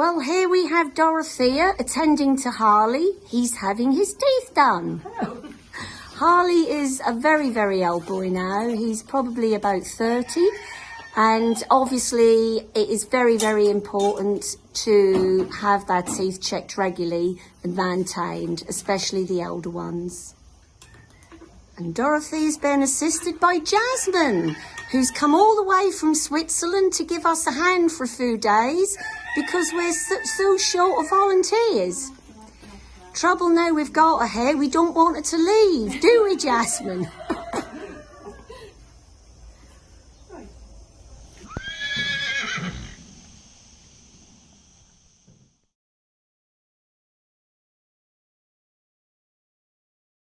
Well, here we have Dorothea attending to Harley. He's having his teeth done. Oh. Harley is a very, very old boy now. He's probably about 30. And obviously it is very, very important to have their teeth checked regularly and maintained, especially the older ones. And Dorothy's been assisted by Jasmine, who's come all the way from Switzerland to give us a hand for a few days because we're so, so short of volunteers. Trouble now we've got her here, we don't want her to leave, do we, Jasmine?